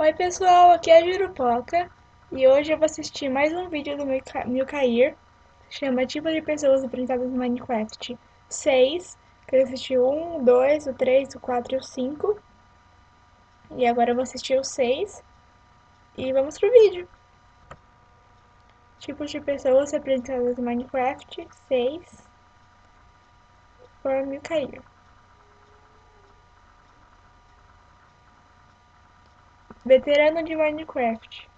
Oi pessoal, aqui é a Jurupoca e hoje eu vou assistir mais um vídeo do Milcair, chama Tipo de Pessoas Apresentadas no Minecraft 6, que eu assisti o 1, o 2, o 3, o 4 e o 5 e agora eu vou assistir o 6 e vamos pro vídeo. Tipos de pessoas apresentadas no Minecraft 6 por Milcair. Veterano de Minecraft.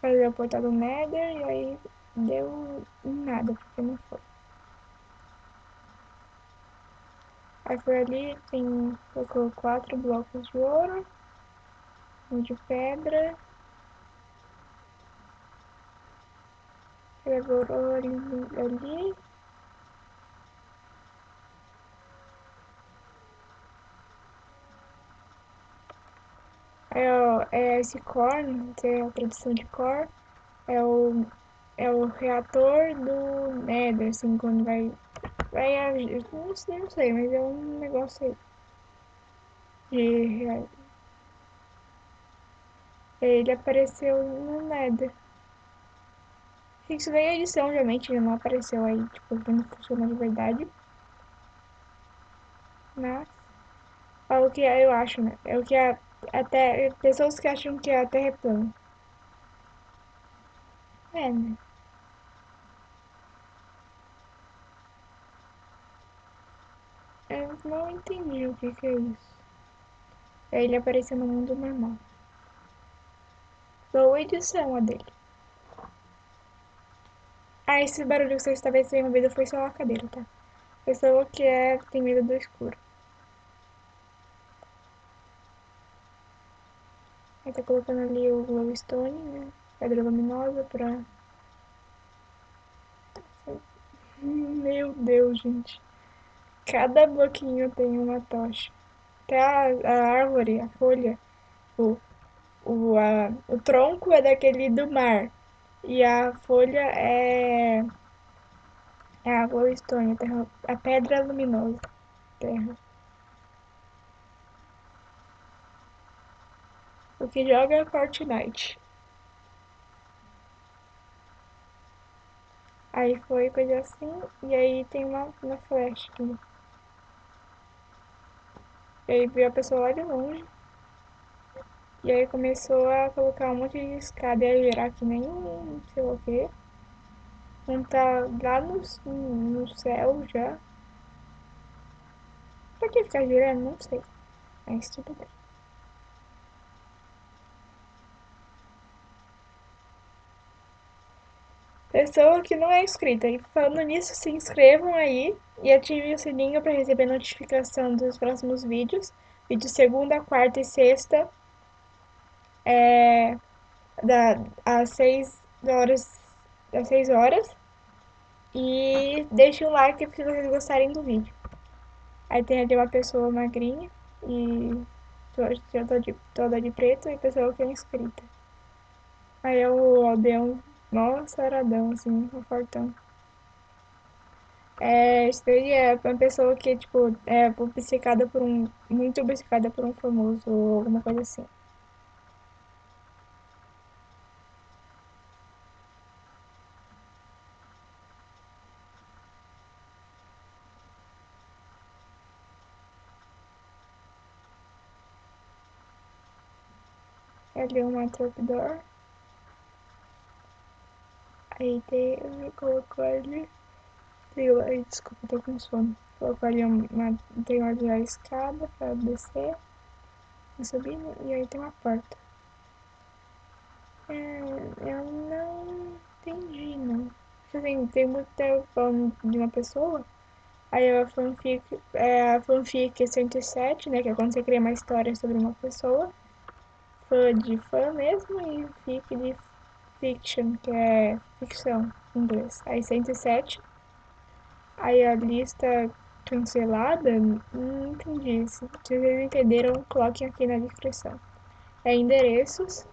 Fazer o portal do Nether e aí deu nada, porque não foi. Aí foi ali, tem, colocou quatro blocos de ouro, um de pedra, pegou ouro ali, é, é esse core, que é a tradução de core, é o, é o reator do Nether, assim, quando vai, vai não sei, não sei, mas é um negócio. De, ele apareceu no Nether. Isso daí é edição, realmente, ele não apareceu aí, tipo, não funciona de verdade. Mas, é o que eu acho, né? É o que a até pessoas que acham que a Terra é plana. É, né? Eu não entendi o que, que é isso. É ele apareceu no mundo normal. Boa edição a dele. Ah, esse barulho que vocês talvez tenham ouvido foi só a cadeira, tá? Pessoa que é, tem medo do escuro. Aí tá colocando ali o glowstone, né? Pedra luminosa pra... Meu Deus, gente. Cada bloquinho tem uma tocha. Até a, a árvore, a folha, o, o, a, o tronco é daquele do mar. E a folha é, é a glowstone, a, a pedra luminosa. Terra. O que joga é Fortnite. Aí foi coisa assim, e aí tem uma, uma flash aqui. E aí viu a pessoa lá de longe. E aí começou a colocar um monte de escada e a gerar que nem sei o que. Um tá lá no, no céu já. Pra que ficar girando? Não sei. Mas tudo bem. Pessoa que não é inscrita. E falando nisso, se inscrevam aí e ativem o sininho para receber notificação dos próximos vídeos. Vídeo segunda, quarta e sexta. É, da, às 6 horas. Às 6 horas. E deixe um like se vocês gostarem do vídeo. Aí tem ali uma pessoa magrinha e toda de, toda de preto e pessoa que é inscrita. Aí é o aldeão Mó saradão, assim, um fortão. É, isso é uma pessoa que, tipo, é obcecada por um... Muito obcecada por um famoso ou alguma coisa assim. Ali uma trapdoor. Aí tem, colocou ali, aí, desculpa, tô com sono. Colocou ali uma, tem onde a escada pra descer, e subir, e aí tem uma porta. É, eu não entendi, não. Assim, tem muito tempo falando de uma pessoa, aí a fanfic, é, a fanfic 107, né, que é quando você cria uma história sobre uma pessoa, fã de fã mesmo, e fic de fiction, que é ficção em inglês. Aí 107. Aí a lista cancelada, não entendi. Se vocês entenderam, coloquem aqui na descrição. É endereços.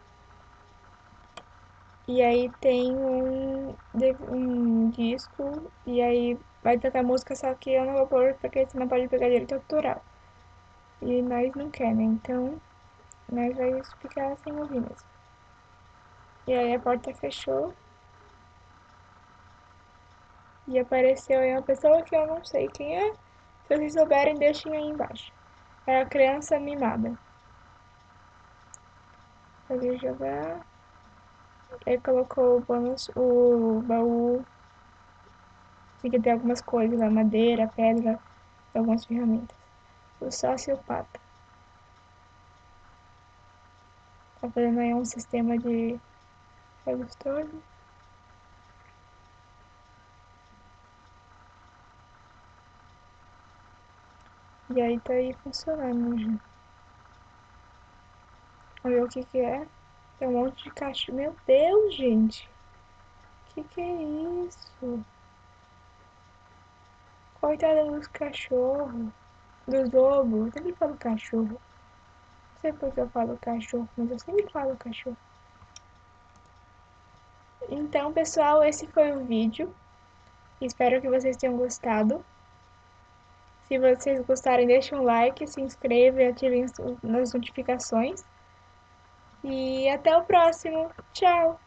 E aí tem um, um disco, e aí vai tocar música, só que eu não vou pôr porque você não pode pegar direito autoral. E nós não quer, né? Então, nós vai ficar sem ouvir mesmo. E aí a porta fechou. E apareceu aí uma pessoa que eu não sei quem é. Se vocês souberem, deixem aí embaixo. É a criança mimada. Fazer jogar. Aí colocou o bônus, o baú. Tem que ter algumas coisas lá, madeira, pedra, algumas ferramentas. O sociopata. Tá fazendo aí um sistema de redstone. E aí tá aí funcionando já. Vamos ver o que que é. Tem um monte de cachorro. Meu Deus, gente. Que que é isso? Coitada dos cachorros. Dos lobos. Eu sempre falo cachorro. Não sei por que eu falo cachorro, mas eu sempre falo cachorro. Então, pessoal, esse foi o vídeo. Espero que vocês tenham gostado. Se vocês gostarem, deixem um like, se inscrevam e ativem as notificações. E até o próximo. Tchau!